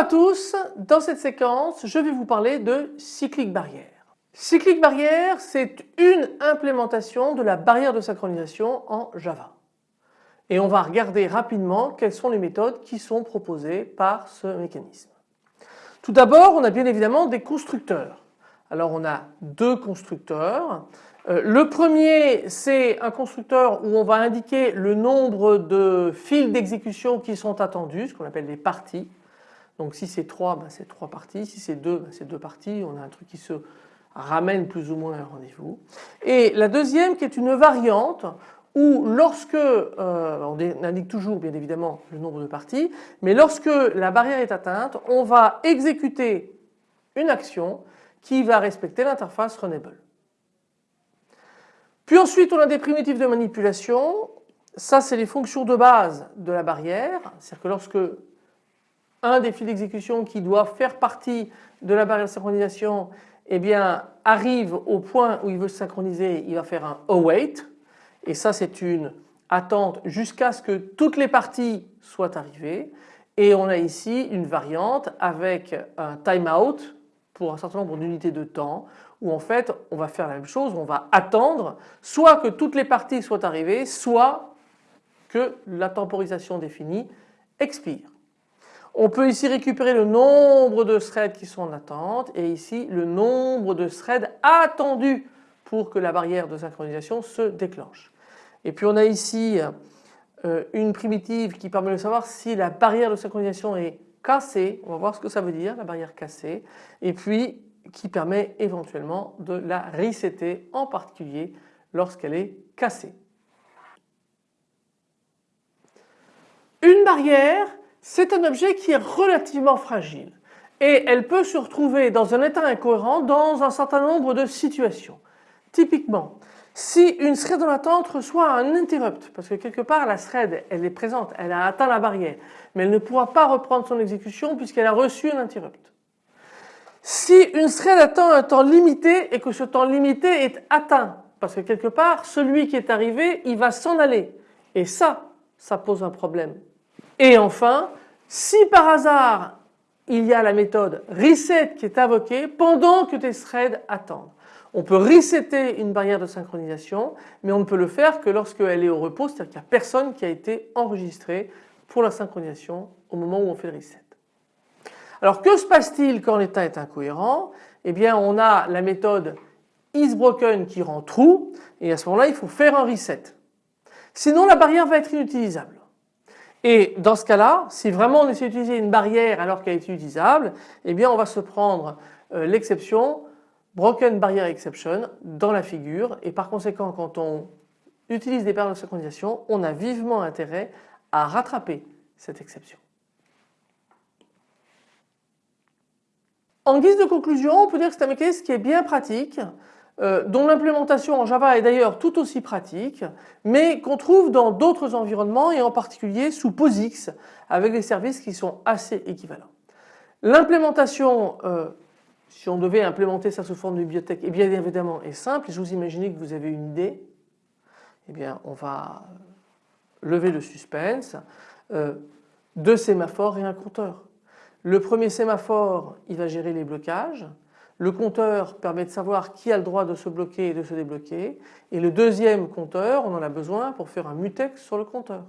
à tous, dans cette séquence je vais vous parler de cyclique barrière. Cyclique barrière c'est une implémentation de la barrière de synchronisation en Java. Et on va regarder rapidement quelles sont les méthodes qui sont proposées par ce mécanisme. Tout d'abord on a bien évidemment des constructeurs. Alors on a deux constructeurs. Euh, le premier c'est un constructeur où on va indiquer le nombre de fils d'exécution qui sont attendus, ce qu'on appelle les parties. Donc si c'est 3, ben c'est 3 parties, si c'est 2, ben c'est 2 parties, on a un truc qui se ramène plus ou moins à un rendez-vous. Et la deuxième qui est une variante où lorsque, euh, on indique toujours bien évidemment le nombre de parties, mais lorsque la barrière est atteinte, on va exécuter une action qui va respecter l'interface Runnable. Puis ensuite on a des primitives de manipulation, ça c'est les fonctions de base de la barrière, c'est-à-dire que lorsque un fils d'exécution qui doit faire partie de la barrière de synchronisation eh arrive au point où il veut se synchroniser, il va faire un await. Et ça c'est une attente jusqu'à ce que toutes les parties soient arrivées. Et on a ici une variante avec un timeout pour un certain nombre d'unités de temps où en fait on va faire la même chose, on va attendre soit que toutes les parties soient arrivées soit que la temporisation définie expire. On peut ici récupérer le nombre de threads qui sont en attente et ici le nombre de threads attendus pour que la barrière de synchronisation se déclenche. Et puis on a ici euh, une primitive qui permet de savoir si la barrière de synchronisation est cassée, on va voir ce que ça veut dire la barrière cassée, et puis qui permet éventuellement de la resetter en particulier lorsqu'elle est cassée. Une barrière c'est un objet qui est relativement fragile et elle peut se retrouver dans un état incohérent dans un certain nombre de situations. Typiquement, si une thread en attente reçoit un interrupt, parce que quelque part la thread elle est présente, elle a atteint la barrière, mais elle ne pourra pas reprendre son exécution puisqu'elle a reçu un interrupt. Si une thread attend un temps limité et que ce temps limité est atteint, parce que quelque part celui qui est arrivé il va s'en aller et ça, ça pose un problème et enfin, si par hasard il y a la méthode reset qui est invoquée pendant que tes threads attendent. On peut resetter une barrière de synchronisation mais on ne peut le faire que lorsqu'elle est au repos, c'est-à-dire qu'il n'y a personne qui a été enregistré pour la synchronisation au moment où on fait le reset. Alors que se passe-t-il quand l'état est incohérent? Eh bien on a la méthode isBroken qui rend true et à ce moment-là il faut faire un reset. Sinon la barrière va être inutilisable. Et dans ce cas-là, si vraiment on essaie d'utiliser une barrière alors qu'elle est utilisable, eh bien on va se prendre euh, l'exception broken barrier exception dans la figure et par conséquent quand on utilise des barrières de synchronisation, on a vivement intérêt à rattraper cette exception. En guise de conclusion, on peut dire que c'est un mécanisme qui est bien pratique euh, dont l'implémentation en Java est d'ailleurs tout aussi pratique, mais qu'on trouve dans d'autres environnements et en particulier sous POSIX avec des services qui sont assez équivalents. L'implémentation, euh, si on devait implémenter ça sous forme de bibliothèque, eh bien évidemment est simple. Je vous imaginez que vous avez une idée. Eh bien on va lever le suspense. Euh, deux sémaphores et un compteur. Le premier sémaphore, il va gérer les blocages. Le compteur permet de savoir qui a le droit de se bloquer et de se débloquer. Et le deuxième compteur, on en a besoin pour faire un mutex sur le compteur.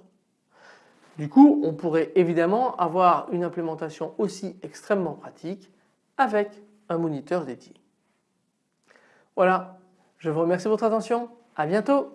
Du coup, on pourrait évidemment avoir une implémentation aussi extrêmement pratique avec un moniteur dédié. Voilà, je vous remercie de votre attention. À bientôt